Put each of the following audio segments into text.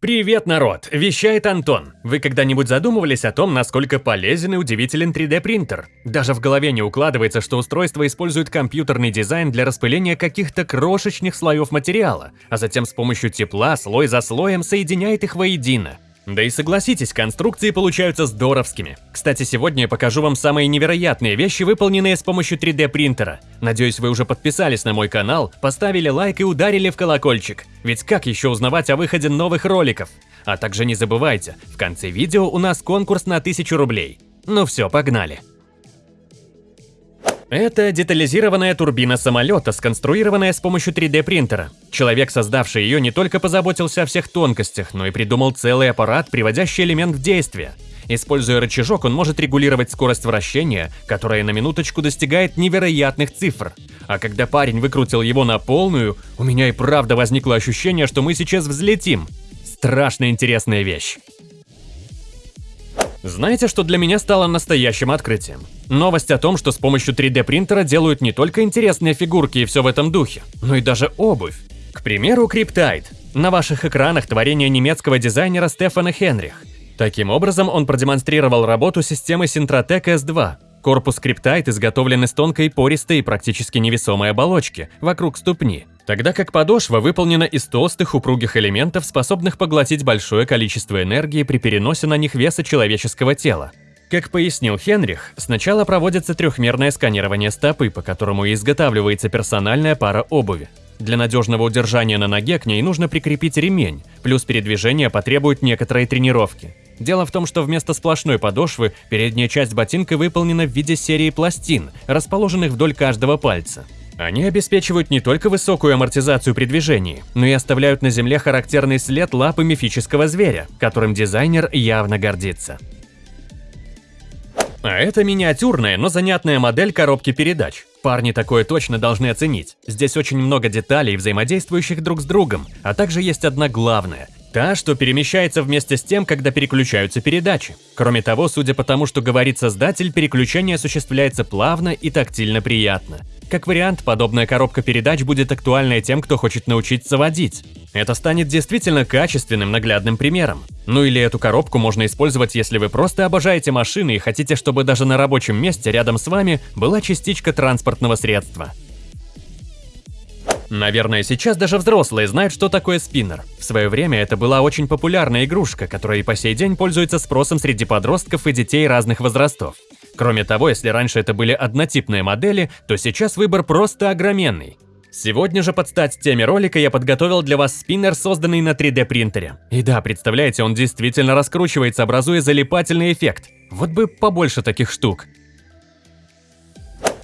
Привет, народ! Вещает Антон. Вы когда-нибудь задумывались о том, насколько полезен и удивителен 3D-принтер? Даже в голове не укладывается, что устройство использует компьютерный дизайн для распыления каких-то крошечных слоев материала, а затем с помощью тепла слой за слоем соединяет их воедино. Да и согласитесь, конструкции получаются здоровскими. Кстати, сегодня я покажу вам самые невероятные вещи, выполненные с помощью 3D принтера. Надеюсь, вы уже подписались на мой канал, поставили лайк и ударили в колокольчик. Ведь как еще узнавать о выходе новых роликов? А также не забывайте, в конце видео у нас конкурс на 1000 рублей. Ну все, погнали. Это детализированная турбина самолета, сконструированная с помощью 3D принтера. Человек, создавший ее, не только позаботился о всех тонкостях, но и придумал целый аппарат, приводящий элемент в действие. Используя рычажок, он может регулировать скорость вращения, которая на минуточку достигает невероятных цифр. А когда парень выкрутил его на полную, у меня и правда возникло ощущение, что мы сейчас взлетим. Страшно интересная вещь. Знаете, что для меня стало настоящим открытием? Новость о том, что с помощью 3D принтера делают не только интересные фигурки и все в этом духе, но и даже обувь. К примеру, Cryptide. На ваших экранах творение немецкого дизайнера Стефана Хенрих. Таким образом, он продемонстрировал работу системы Syntratec S2. Корпус Cryptide изготовлен из тонкой, пористой и практически невесомой оболочки вокруг ступни, тогда как подошва выполнена из толстых упругих элементов, способных поглотить большое количество энергии при переносе на них веса человеческого тела. Как пояснил Хенрих, сначала проводится трехмерное сканирование стопы, по которому изготавливается персональная пара обуви. Для надежного удержания на ноге к ней нужно прикрепить ремень, плюс передвижение потребует некоторой тренировки. Дело в том, что вместо сплошной подошвы передняя часть ботинка выполнена в виде серии пластин, расположенных вдоль каждого пальца. Они обеспечивают не только высокую амортизацию при движении, но и оставляют на земле характерный след лапы мифического зверя, которым дизайнер явно гордится. А это миниатюрная, но занятная модель коробки передач. Парни такое точно должны оценить. Здесь очень много деталей, взаимодействующих друг с другом, а также есть одна главная – Та, что перемещается вместе с тем, когда переключаются передачи. Кроме того, судя по тому, что говорит создатель, переключение осуществляется плавно и тактильно приятно. Как вариант, подобная коробка передач будет актуальной тем, кто хочет научиться водить. Это станет действительно качественным наглядным примером. Ну или эту коробку можно использовать, если вы просто обожаете машины и хотите, чтобы даже на рабочем месте рядом с вами была частичка транспортного средства. Наверное, сейчас даже взрослые знают, что такое спиннер. В свое время это была очень популярная игрушка, которая и по сей день пользуется спросом среди подростков и детей разных возрастов. Кроме того, если раньше это были однотипные модели, то сейчас выбор просто огроменный. Сегодня же под стать теме ролика я подготовил для вас спиннер, созданный на 3D принтере. И да, представляете, он действительно раскручивается, образуя залипательный эффект. Вот бы побольше таких штук.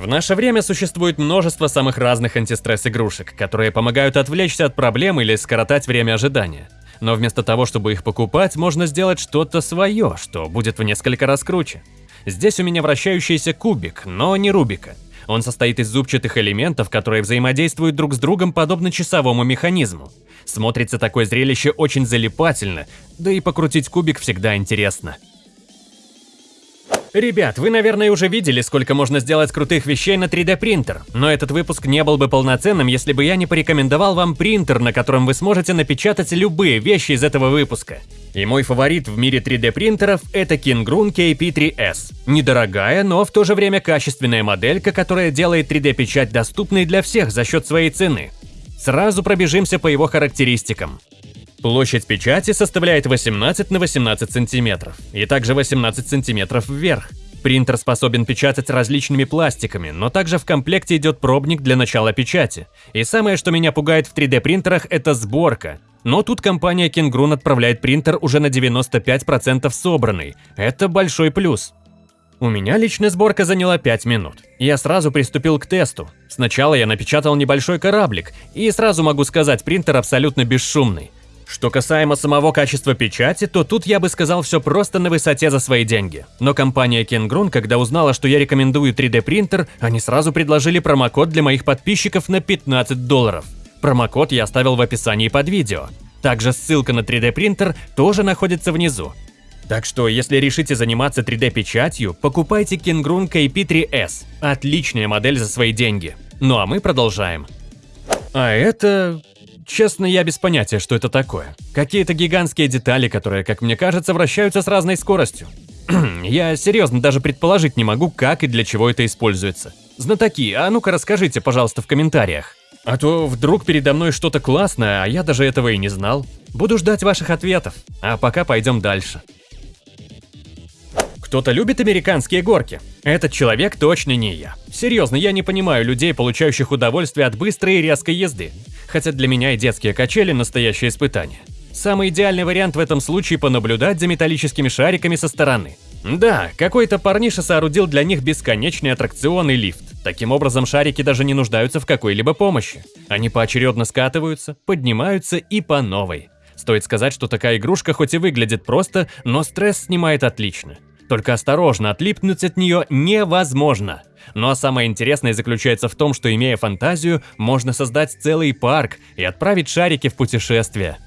В наше время существует множество самых разных антистресс-игрушек, которые помогают отвлечься от проблем или скоротать время ожидания. Но вместо того, чтобы их покупать, можно сделать что-то свое, что будет в несколько раз круче. Здесь у меня вращающийся кубик, но не Рубика. Он состоит из зубчатых элементов, которые взаимодействуют друг с другом подобно часовому механизму. Смотрится такое зрелище очень залипательно, да и покрутить кубик всегда интересно. Ребят, вы, наверное, уже видели, сколько можно сделать крутых вещей на 3D принтер, но этот выпуск не был бы полноценным, если бы я не порекомендовал вам принтер, на котором вы сможете напечатать любые вещи из этого выпуска. И мой фаворит в мире 3D принтеров это Kingrun KP3S. Недорогая, но в то же время качественная моделька, которая делает 3D печать доступной для всех за счет своей цены. Сразу пробежимся по его характеристикам. Площадь печати составляет 18 на 18 сантиметров и также 18 сантиметров вверх. Принтер способен печатать различными пластиками, но также в комплекте идет пробник для начала печати. И самое, что меня пугает в 3D принтерах, это сборка. Но тут компания Kingrun отправляет принтер уже на 95% собранный. Это большой плюс. У меня личная сборка заняла 5 минут. Я сразу приступил к тесту. Сначала я напечатал небольшой кораблик, и сразу могу сказать, принтер абсолютно бесшумный. Что касаемо самого качества печати, то тут я бы сказал все просто на высоте за свои деньги. Но компания Kingrun, когда узнала, что я рекомендую 3D принтер, они сразу предложили промокод для моих подписчиков на 15 долларов. Промокод я оставил в описании под видео. Также ссылка на 3D принтер тоже находится внизу. Так что, если решите заниматься 3D-печатью, покупайте Kingrun KP3S. Отличная модель за свои деньги. Ну а мы продолжаем. А это... Честно, я без понятия, что это такое. Какие-то гигантские детали, которые, как мне кажется, вращаются с разной скоростью. я серьезно даже предположить не могу, как и для чего это используется. Знатоки, а ну-ка расскажите, пожалуйста, в комментариях. А то вдруг передо мной что-то классное, а я даже этого и не знал. Буду ждать ваших ответов. А пока пойдем дальше. Кто-то любит американские горки? Этот человек точно не я. Серьезно, я не понимаю людей, получающих удовольствие от быстрой и резкой езды. Хотя для меня и детские качели – настоящее испытание. Самый идеальный вариант в этом случае – понаблюдать за металлическими шариками со стороны. Да, какой-то парниша соорудил для них бесконечный аттракционный лифт. Таким образом, шарики даже не нуждаются в какой-либо помощи. Они поочередно скатываются, поднимаются и по новой. Стоит сказать, что такая игрушка хоть и выглядит просто, но стресс снимает отлично. Только осторожно, отлипнуть от нее невозможно. Ну а самое интересное заключается в том, что имея фантазию, можно создать целый парк и отправить шарики в путешествие.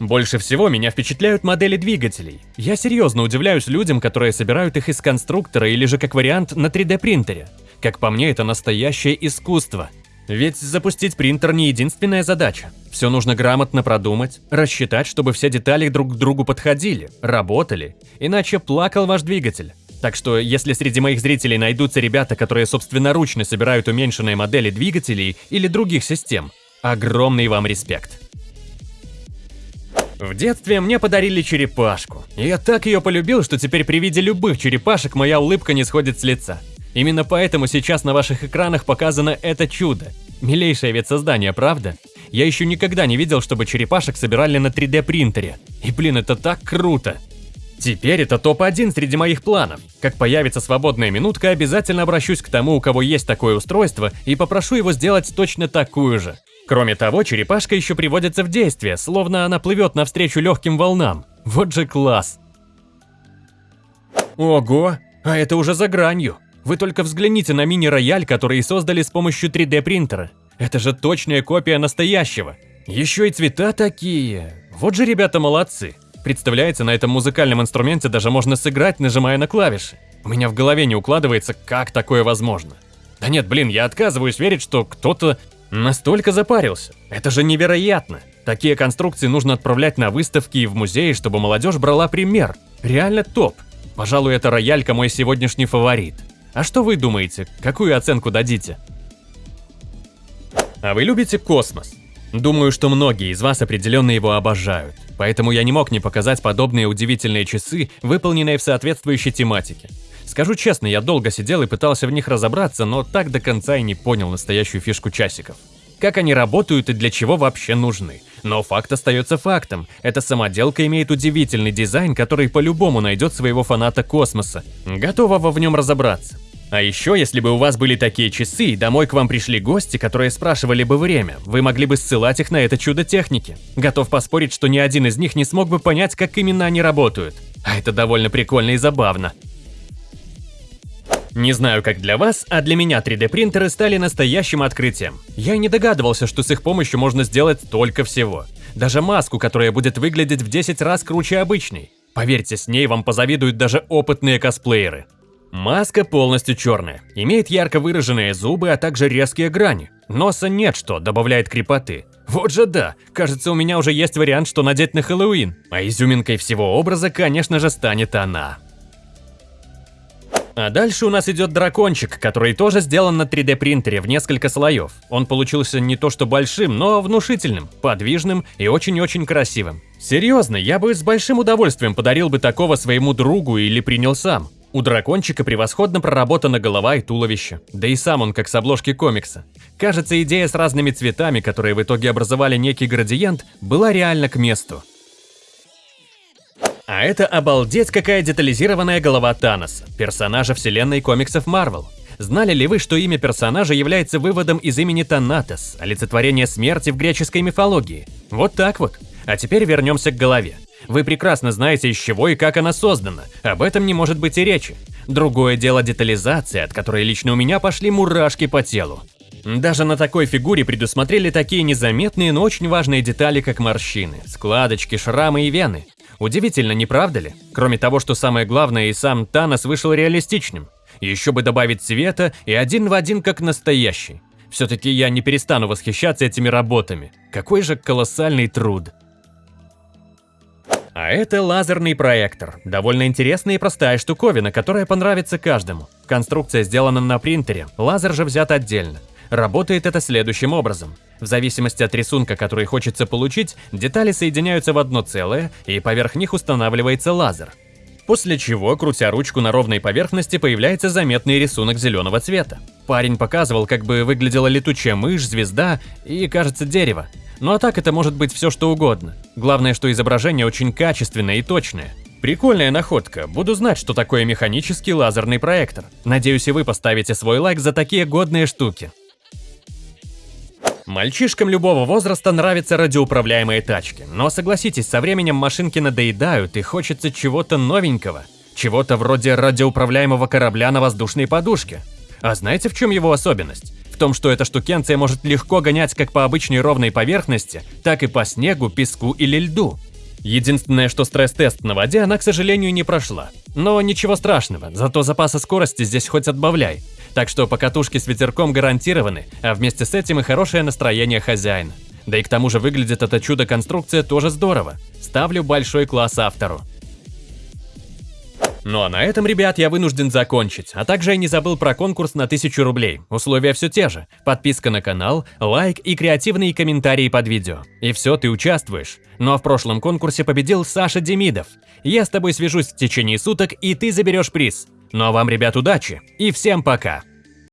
Больше всего меня впечатляют модели двигателей. Я серьезно удивляюсь людям, которые собирают их из конструктора или же как вариант на 3D принтере. Как по мне, это настоящее искусство. Ведь запустить принтер не единственная задача. Все нужно грамотно продумать, рассчитать, чтобы все детали друг к другу подходили, работали, иначе плакал ваш двигатель. Так что, если среди моих зрителей найдутся ребята, которые собственноручно собирают уменьшенные модели двигателей или других систем, огромный вам респект. В детстве мне подарили черепашку. Я так ее полюбил, что теперь при виде любых черепашек моя улыбка не сходит с лица. Именно поэтому сейчас на ваших экранах показано это чудо. Милейшее ведь создание, правда? Я еще никогда не видел, чтобы черепашек собирали на 3D принтере. И блин, это так круто! Теперь это топ-1 среди моих планов. Как появится свободная минутка, обязательно обращусь к тому, у кого есть такое устройство, и попрошу его сделать точно такую же. Кроме того, черепашка еще приводится в действие, словно она плывет навстречу легким волнам. Вот же класс! Ого, а это уже за гранью. Вы только взгляните на мини-рояль, который создали с помощью 3D принтера. Это же точная копия настоящего. Еще и цвета такие. Вот же ребята молодцы. Представляете, на этом музыкальном инструменте даже можно сыграть, нажимая на клавиши. У меня в голове не укладывается, как такое возможно. Да нет, блин, я отказываюсь верить, что кто-то настолько запарился. Это же невероятно. Такие конструкции нужно отправлять на выставки и в музеи, чтобы молодежь брала пример. Реально топ. Пожалуй, это роялька мой сегодняшний фаворит. А что вы думаете? Какую оценку дадите? А вы любите космос? Думаю, что многие из вас определенно его обожают. Поэтому я не мог не показать подобные удивительные часы, выполненные в соответствующей тематике. Скажу честно, я долго сидел и пытался в них разобраться, но так до конца и не понял настоящую фишку часиков. Как они работают и для чего вообще нужны. Но факт остается фактом. Эта самоделка имеет удивительный дизайн, который по-любому найдет своего фаната космоса, готового в нем разобраться. А еще, если бы у вас были такие часы, и домой к вам пришли гости, которые спрашивали бы время, вы могли бы ссылать их на это чудо техники. Готов поспорить, что ни один из них не смог бы понять, как именно они работают. А это довольно прикольно и забавно. Не знаю, как для вас, а для меня 3D принтеры стали настоящим открытием. Я не догадывался, что с их помощью можно сделать столько всего. Даже маску, которая будет выглядеть в 10 раз круче обычной. Поверьте, с ней вам позавидуют даже опытные косплееры. Маска полностью черная, имеет ярко выраженные зубы, а также резкие грани. Носа нет, что добавляет крепоты. Вот же да, кажется, у меня уже есть вариант, что надеть на Хэллоуин. А изюминкой всего образа, конечно же, станет она. А дальше у нас идет дракончик, который тоже сделан на 3D принтере в несколько слоев. Он получился не то что большим, но внушительным, подвижным и очень-очень красивым. Серьезно, я бы с большим удовольствием подарил бы такого своему другу или принял сам. У дракончика превосходно проработана голова и туловище, да и сам он как с обложки комикса. Кажется, идея с разными цветами, которые в итоге образовали некий градиент, была реально к месту. А это обалдеть какая детализированная голова Таноса, персонажа вселенной комиксов Марвел. Знали ли вы, что имя персонажа является выводом из имени Танатос, олицетворение смерти в греческой мифологии? Вот так вот. А теперь вернемся к голове. Вы прекрасно знаете, из чего и как она создана, об этом не может быть и речи. Другое дело детализация, от которой лично у меня пошли мурашки по телу. Даже на такой фигуре предусмотрели такие незаметные, но очень важные детали, как морщины, складочки, шрамы и вены. Удивительно, не правда ли? Кроме того, что самое главное, и сам Танос вышел реалистичным. Еще бы добавить цвета и один в один как настоящий. Все-таки я не перестану восхищаться этими работами. Какой же колоссальный труд. А это лазерный проектор. Довольно интересная и простая штуковина, которая понравится каждому. Конструкция сделана на принтере, лазер же взят отдельно. Работает это следующим образом. В зависимости от рисунка, который хочется получить, детали соединяются в одно целое, и поверх них устанавливается лазер. После чего, крутя ручку на ровной поверхности, появляется заметный рисунок зеленого цвета. Парень показывал, как бы выглядела летучая мышь, звезда и, кажется, дерево. Ну а так это может быть все что угодно. Главное, что изображение очень качественное и точное. Прикольная находка. Буду знать, что такое механический лазерный проектор. Надеюсь, и вы поставите свой лайк за такие годные штуки. Мальчишкам любого возраста нравятся радиоуправляемые тачки, но согласитесь, со временем машинки надоедают и хочется чего-то новенького. Чего-то вроде радиоуправляемого корабля на воздушной подушке. А знаете, в чем его особенность? В том, что эта штукенция может легко гонять как по обычной ровной поверхности, так и по снегу, песку или льду. Единственное, что стресс-тест на воде она, к сожалению, не прошла. Но ничего страшного, зато запаса скорости здесь хоть отбавляй. Так что покатушки с ветерком гарантированы, а вместе с этим и хорошее настроение хозяина. Да и к тому же выглядит это чудо-конструкция тоже здорово. Ставлю большой класс автору. Ну а на этом, ребят, я вынужден закончить, а также я не забыл про конкурс на 1000 рублей. Условия все те же. Подписка на канал, лайк и креативные комментарии под видео. И все, ты участвуешь. Ну а в прошлом конкурсе победил Саша Демидов. Я с тобой свяжусь в течение суток, и ты заберешь приз. Ну а вам, ребят, удачи и всем пока!